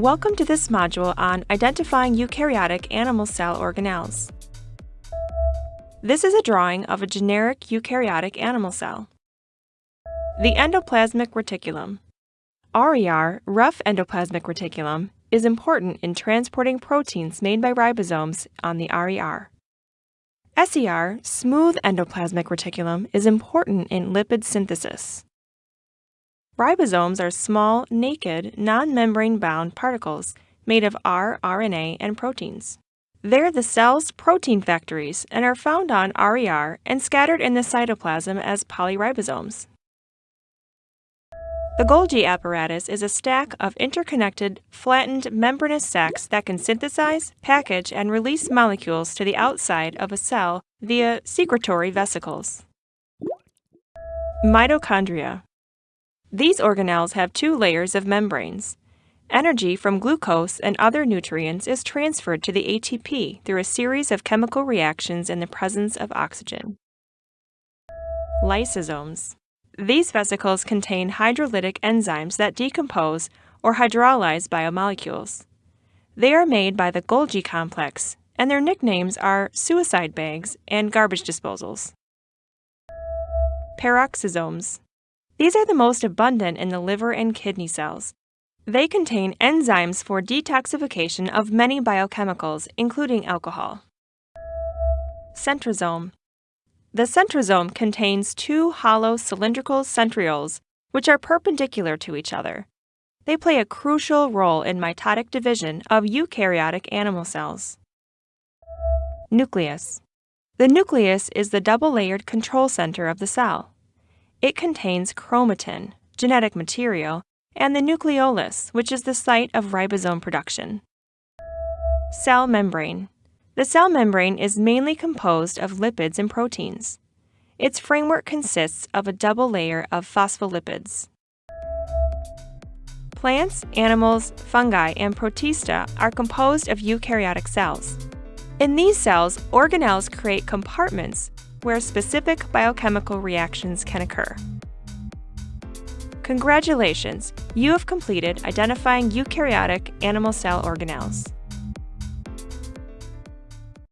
Welcome to this module on identifying eukaryotic animal cell organelles. This is a drawing of a generic eukaryotic animal cell. The endoplasmic reticulum. RER, rough endoplasmic reticulum, is important in transporting proteins made by ribosomes on the RER. SER, smooth endoplasmic reticulum, is important in lipid synthesis. Ribosomes are small, naked, non-membrane bound particles made of rRNA and proteins. They're the cell's protein factories and are found on RER and scattered in the cytoplasm as polyribosomes. The Golgi apparatus is a stack of interconnected, flattened membranous sacs that can synthesize, package, and release molecules to the outside of a cell via secretory vesicles. Mitochondria these organelles have two layers of membranes. Energy from glucose and other nutrients is transferred to the ATP through a series of chemical reactions in the presence of oxygen. Lysosomes. These vesicles contain hydrolytic enzymes that decompose or hydrolyze biomolecules. They are made by the Golgi complex, and their nicknames are suicide bags and garbage disposals. Peroxisomes. These are the most abundant in the liver and kidney cells. They contain enzymes for detoxification of many biochemicals, including alcohol. Centrosome. The centrosome contains two hollow cylindrical centrioles, which are perpendicular to each other. They play a crucial role in mitotic division of eukaryotic animal cells. Nucleus. The nucleus is the double-layered control center of the cell. It contains chromatin, genetic material, and the nucleolus, which is the site of ribosome production. Cell membrane. The cell membrane is mainly composed of lipids and proteins. Its framework consists of a double layer of phospholipids. Plants, animals, fungi, and protista are composed of eukaryotic cells. In these cells, organelles create compartments where specific biochemical reactions can occur. Congratulations! You have completed identifying eukaryotic animal cell organelles.